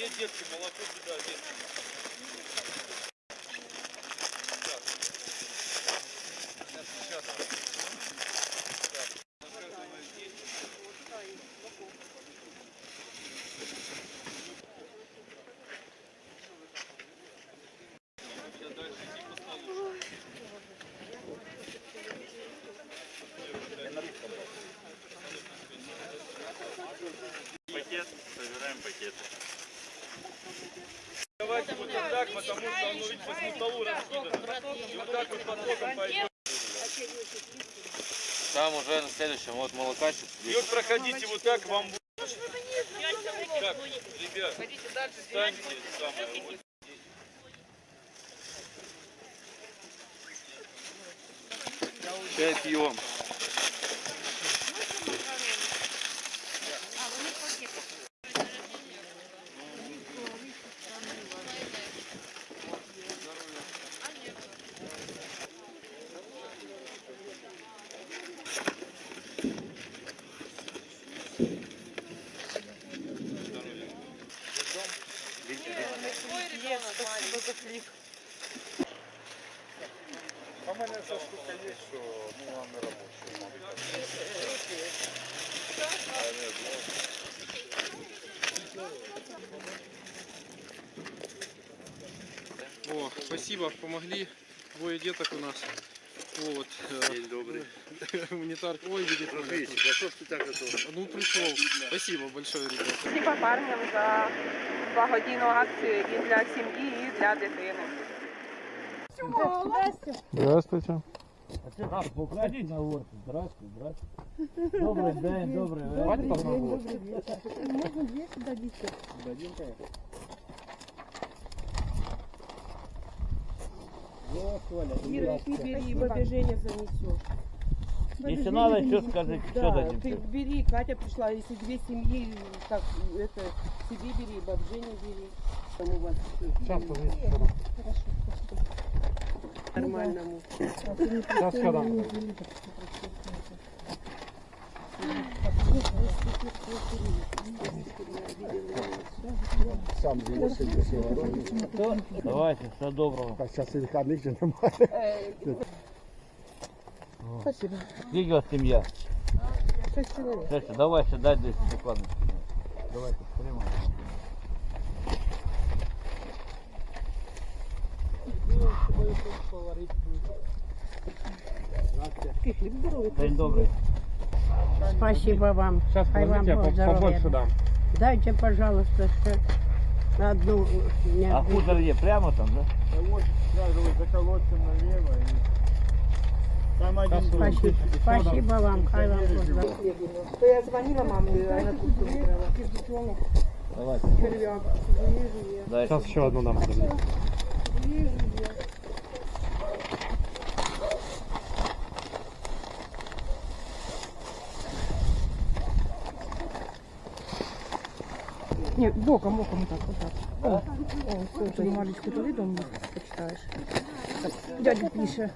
Где детки, молоко сюда, детки. Пакет, собираем пакеты. Давайте вот так, потому что оно, видите, по столу раскидано. И вот так вот потоком пойдет. Там уже на следующем, вот молокачик. И вот проходите вот так, вам будет. Так, ребят, встаньте, самое, вот Чай пьем. А в мене ця штука є, що ну, вона не робоча. мабуть. О, спасибо, помогли. Двое деток у нас. Вот. э, День добрый. Гуманитарка. Ой, видит. меня тут. а что ж ты так это? Ну, пришел. Спасибо большое, ребята. Спасибо парням за благодійну акцію і для сім'ї, і для дитини. Здравствуйте. На горку. Здрасте, здрасте. Добрий день, добрий вечір. Давайте попробуем. Можно две сюда дитя. Вот, Коля, Ира, ты бери, бабе Женя занесет. Если надо, что скажите, что Да, дадим? ты бери, Катя пришла, если две семьи, так, это, себе бери, баб Женя бери. Там у вас Сейчас, нормальному. Сейчас, когда? Сам дивився, що робить. Давайте, все доброго. Так, зараз і вихідних же немає. Спасибо. Скільки у вас сім'я? Шесть человек. Слушайте, давай сюда десь прикладно. Давайте, День добрий. Спасибо вам. Сейчас, Хай вам я Бог здоровья побольше дам. Дайте, пожалуйста, что на одну не А хутор є прямо там, да? Вот, сразу вот за колодцем налево. И... Там один дом. Спасибо, спасибо вам. Хай вам Бог. То я звонила маме, она тут убрала. Давайте. Червяк. Дайте. Сейчас еще одну дам. Нет, боком, боком вот так, вот так. О, о, слушай, бумажечку туди дома почитаешь. Дядя пише.